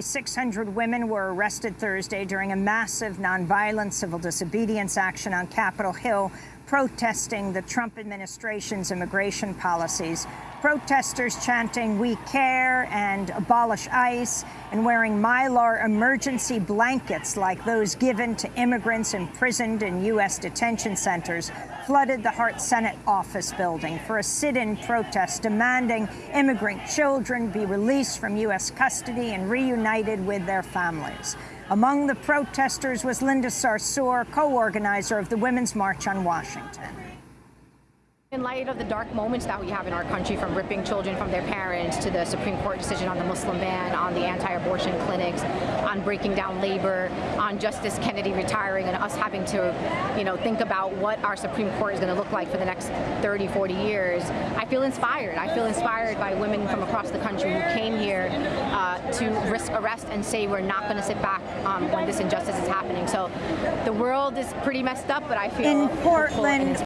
600 women were arrested Thursday during a massive nonviolent civil disobedience action on Capitol Hill protesting the Trump administration's immigration policies. Protesters chanting, we care, and abolish ICE, and wearing Mylar emergency blankets like those given to immigrants imprisoned in U.S. detention centers flooded the Hart Senate office building for a sit-in protest demanding immigrant children be released from U.S. custody and reunited with their families. Among the protesters was Linda Sarsour, co-organizer of the Women's March on Washington. In light of the dark moments that we have in our country, from ripping children from their parents to the Supreme Court decision on the Muslim ban, on the anti-abortion clinics, on breaking down labor, on Justice Kennedy retiring, and us having to, you know, think about what our Supreme Court is going to look like for the next 30, 40 years, I feel inspired. I feel inspired by women from across the country who came here uh, to risk arrest and say we're not going to sit back um, when this injustice is happening. So the world is pretty messed up, but I feel in Portland.